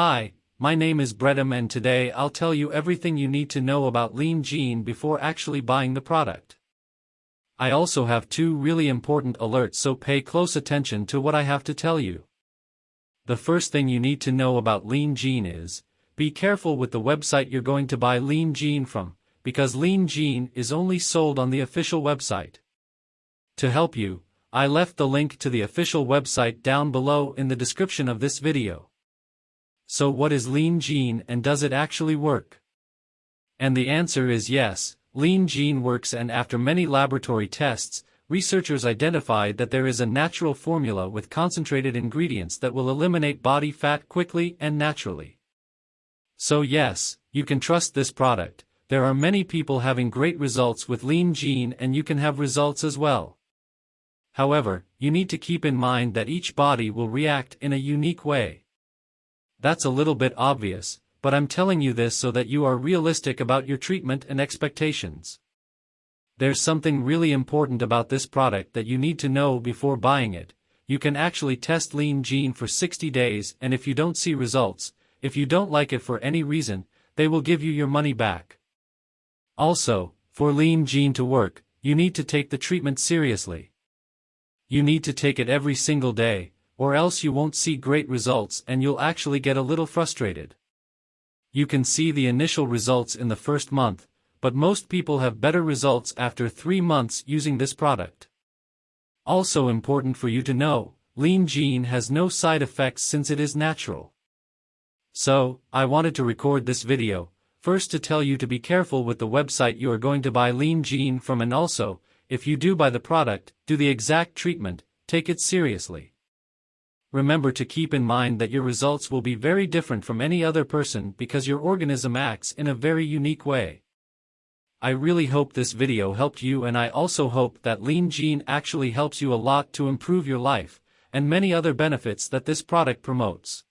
Hi, my name is Bredem and today I'll tell you everything you need to know about Lean Gene before actually buying the product. I also have two really important alerts so pay close attention to what I have to tell you. The first thing you need to know about Lean Gene is, be careful with the website you're going to buy Lean Gene from, because Lean Gene is only sold on the official website. To help you, I left the link to the official website down below in the description of this video. So what is Lean Gene and does it actually work? And the answer is yes, Lean Gene works and after many laboratory tests, researchers identified that there is a natural formula with concentrated ingredients that will eliminate body fat quickly and naturally. So yes, you can trust this product, there are many people having great results with Lean Gene and you can have results as well. However, you need to keep in mind that each body will react in a unique way. That's a little bit obvious, but I'm telling you this so that you are realistic about your treatment and expectations. There's something really important about this product that you need to know before buying it. You can actually test Lean Gene for 60 days and if you don't see results, if you don't like it for any reason, they will give you your money back. Also, for Lean Gene to work, you need to take the treatment seriously. You need to take it every single day, or else you won't see great results and you'll actually get a little frustrated. You can see the initial results in the first month, but most people have better results after 3 months using this product. Also important for you to know, Lean Gene has no side effects since it is natural. So, I wanted to record this video, first to tell you to be careful with the website you are going to buy Lean Gene from and also, if you do buy the product, do the exact treatment, take it seriously remember to keep in mind that your results will be very different from any other person because your organism acts in a very unique way. I really hope this video helped you and I also hope that Lean Gene actually helps you a lot to improve your life, and many other benefits that this product promotes.